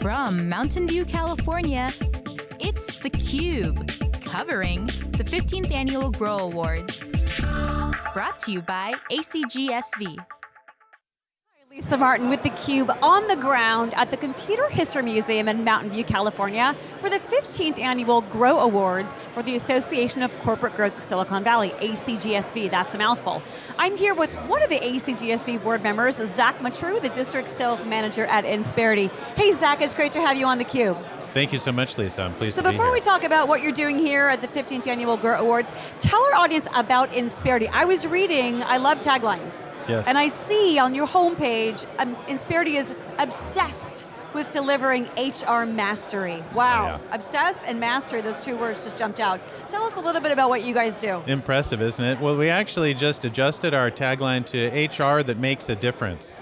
From Mountain View, California, it's theCUBE, covering the 15th Annual Grow Awards. Brought to you by ACGSV. Lisa Martin with theCUBE on the ground at the Computer History Museum in Mountain View, California for the 15th annual GROW Awards for the Association of Corporate Growth Silicon Valley, ACGSV, that's a mouthful. I'm here with one of the ACGSV board members, Zach Matru, the District Sales Manager at Insperity. Hey Zach, it's great to have you on theCUBE. Thank you so much, Lisa. I'm pleased so to be here. So before we talk about what you're doing here at the 15th Annual GROW Awards, tell our audience about Insperity. I was reading, I love taglines. Yes. And I see on your homepage, um, Insperity is obsessed with delivering HR mastery. Wow, oh, yeah. obsessed and mastery, those two words just jumped out. Tell us a little bit about what you guys do. Impressive, isn't it? Well, we actually just adjusted our tagline to HR that makes a difference.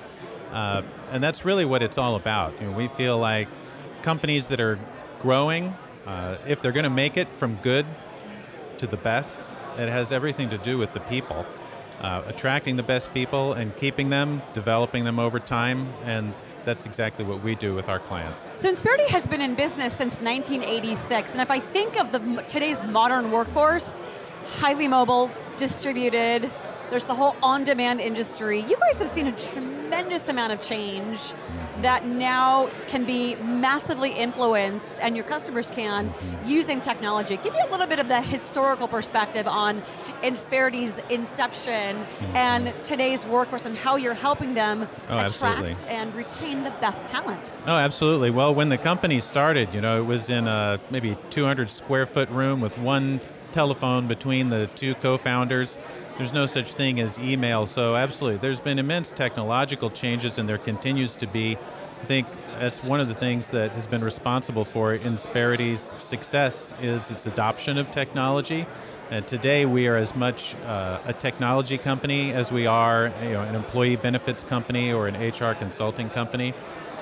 Uh, and that's really what it's all about. You know, we feel like companies that are growing, uh, if they're going to make it from good to the best, it has everything to do with the people. Uh, attracting the best people and keeping them, developing them over time, and that's exactly what we do with our clients. So Insperity has been in business since 1986, and if I think of the today's modern workforce, highly mobile, distributed, there's the whole on-demand industry. You guys have seen a tremendous amount of change that now can be massively influenced, and your customers can, using technology. Give me a little bit of the historical perspective on Insperity's inception and today's workforce and how you're helping them oh, attract absolutely. and retain the best talent. Oh, absolutely. Well, when the company started, you know, it was in a maybe 200 square foot room with one telephone between the two co-founders. There's no such thing as email, so absolutely. There's been immense technological changes and there continues to be. I think that's one of the things that has been responsible for Insperity's success is its adoption of technology. And today we are as much uh, a technology company as we are you know, an employee benefits company or an HR consulting company.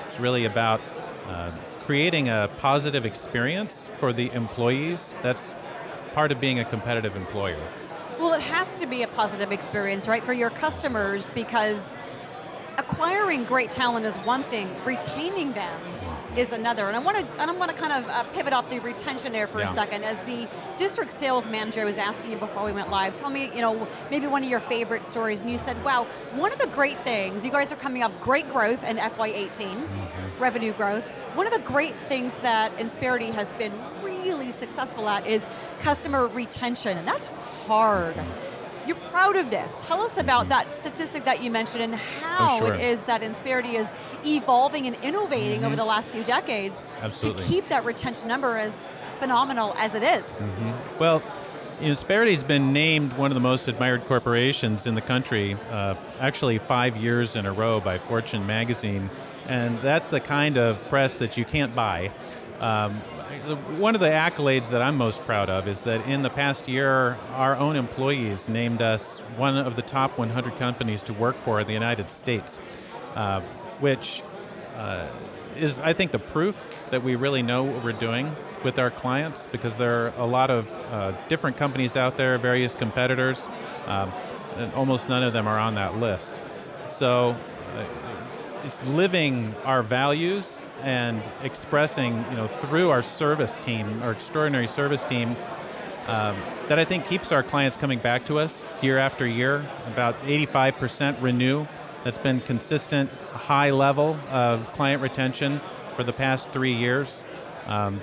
It's really about uh, creating a positive experience for the employees. That's part of being a competitive employer. Well, it has to be a positive experience, right, for your customers because acquiring great talent is one thing, retaining them is another. And I want to, and I want to kind of uh, pivot off the retention there for yeah. a second. As the district sales manager was asking you before we went live, tell me, you know, maybe one of your favorite stories, and you said, wow, one of the great things, you guys are coming up great growth in FY18, mm -hmm. revenue growth. One of the great things that Insperity has been really successful at is customer retention, and that's hard. You're proud of this. Tell us about that statistic that you mentioned and how oh, sure. it is that Insperity is evolving and innovating mm -hmm. over the last few decades Absolutely. to keep that retention number as phenomenal as it is. Mm -hmm. Well, Insperity's been named one of the most admired corporations in the country, uh, actually five years in a row by Fortune magazine, and that's the kind of press that you can't buy. Um, one of the accolades that I'm most proud of is that in the past year, our own employees named us one of the top 100 companies to work for in the United States, uh, which uh, is, I think, the proof that we really know what we're doing with our clients because there are a lot of uh, different companies out there, various competitors, um, and almost none of them are on that list. So uh, it's living our values and expressing, you know, through our service team, our extraordinary service team, um, that I think keeps our clients coming back to us year after year. About 85% renew. That's been consistent, high level of client retention for the past three years. Um,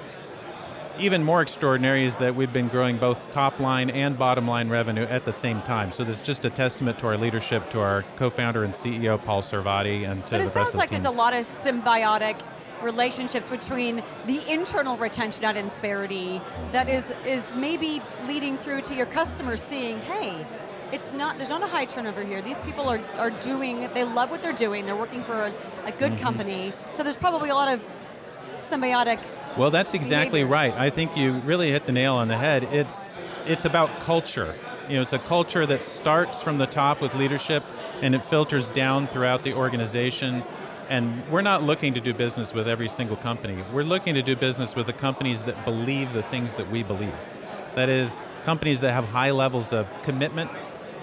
even more extraordinary is that we've been growing both top line and bottom line revenue at the same time. So this is just a testament to our leadership, to our co-founder and CEO, Paul Sarvadi, and to but the rest of the team. it sounds like there's a lot of symbiotic relationships between the internal retention at Insperity that is, is maybe leading through to your customers seeing, hey, it's not, there's not a high turnover here. These people are, are doing, they love what they're doing, they're working for a, a good mm -hmm. company, so there's probably a lot of symbiotic Well, that's exactly behaviors. right. I think you really hit the nail on the head. It's, it's about culture. You know, it's a culture that starts from the top with leadership and it filters down throughout the organization and we're not looking to do business with every single company. We're looking to do business with the companies that believe the things that we believe. That is, companies that have high levels of commitment,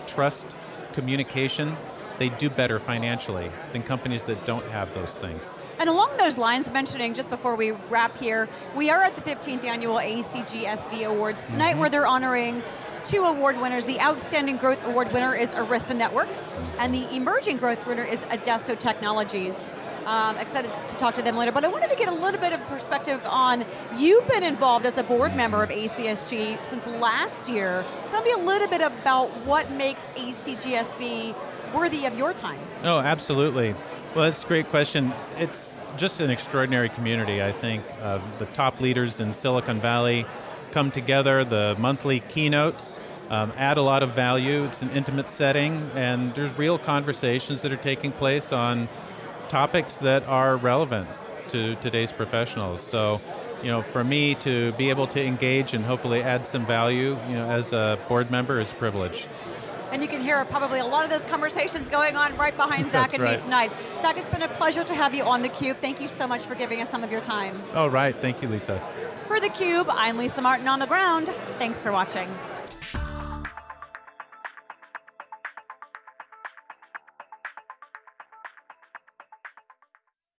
trust, communication, they do better financially than companies that don't have those things. And along those lines, mentioning just before we wrap here, we are at the 15th annual ACGSV Awards tonight, mm -hmm. where they're honoring two award winners. The Outstanding Growth Award winner is Arista Networks, mm-hmm. and the Emerging Growth winner is Adesto Technologies. Um, excited to talk to them later, but I wanted to get a little bit of perspective on, you've been involved as a board member of ACSG since last year. Tell me a little bit about what makes ACGSV worthy of your time. Oh, absolutely. Well, that's a great question. It's just an extraordinary community, I think. The top leaders in Silicon Valley come together, the monthly keynotes, um, add a lot of value. It's an intimate setting, and there's real conversations that are taking place on topics that are relevant to today's professionals. So, you know, for me to be able to engage and hopefully add some value, you know, as a board member is a privilege. And you can hear probably a lot of those conversations going on right behind Zach and right. me tonight. Zach, it's been a pleasure to have you on theCUBE. Thank you so much for giving us some of your time. Oh, right, thank you, Lisa. For theCUBE, I'm Lisa Martin on the ground. Thanks for watching.